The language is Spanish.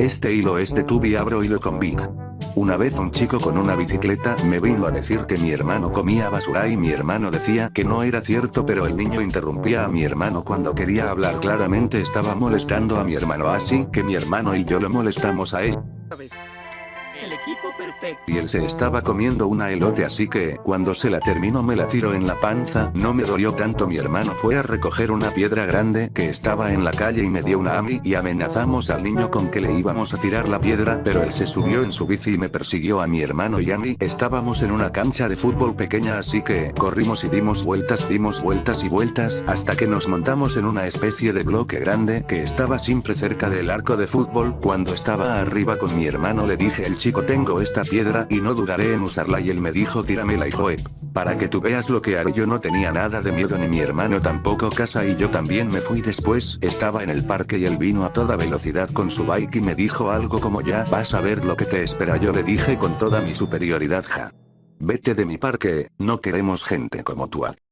Este hilo es de Tubi abro hilo con Big. Una vez un chico con una bicicleta me vino a decir que mi hermano comía basura y mi hermano decía que no era cierto pero el niño interrumpía a mi hermano cuando quería hablar claramente estaba molestando a mi hermano así que mi hermano y yo lo molestamos a él. El equipo perfecto. Y él se estaba comiendo una elote así que, cuando se la terminó me la tiró en la panza, no me dolió tanto mi hermano fue a recoger una piedra grande que estaba en la calle y me dio una a mí y amenazamos al niño con que le íbamos a tirar la piedra pero él se subió en su bici y me persiguió a mi hermano y a mí. Estábamos en una cancha de fútbol pequeña así que, corrimos y dimos vueltas dimos vueltas y vueltas hasta que nos montamos en una especie de bloque grande que estaba siempre cerca del arco de fútbol. Cuando estaba arriba con mi hermano le dije el chico tengo esta piedra y no dudaré en usarla y él me dijo tíramela hijo para que tú veas lo que haré yo no tenía nada de miedo ni mi hermano tampoco casa y yo también me fui después estaba en el parque y él vino a toda velocidad con su bike y me dijo algo como ya vas a ver lo que te espera yo le dije con toda mi superioridad ja. Vete de mi parque, no queremos gente como tú.